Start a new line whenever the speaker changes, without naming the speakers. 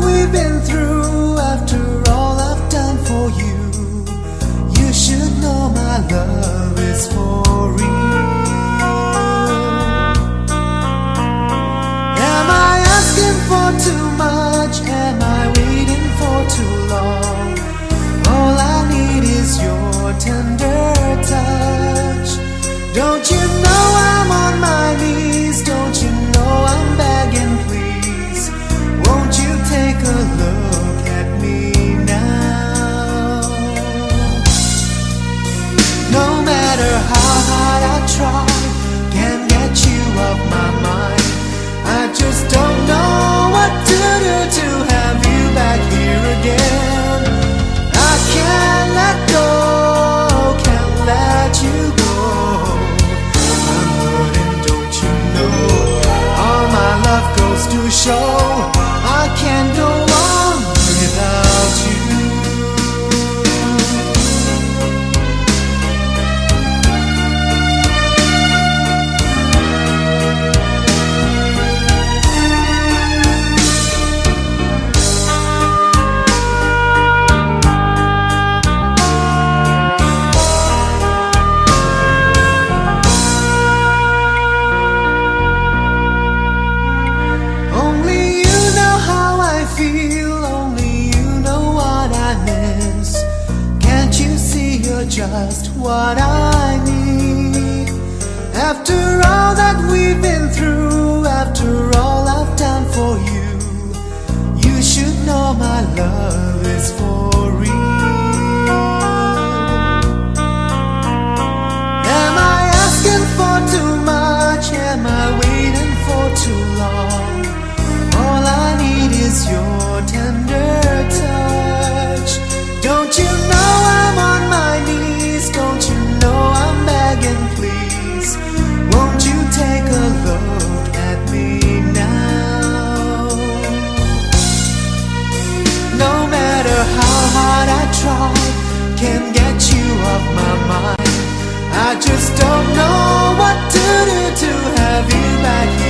we've been try can get you off my mind. I just don't know. just what I need. After all that we've been through, after all. can get you off my mind. I just don't know what to do to have you back here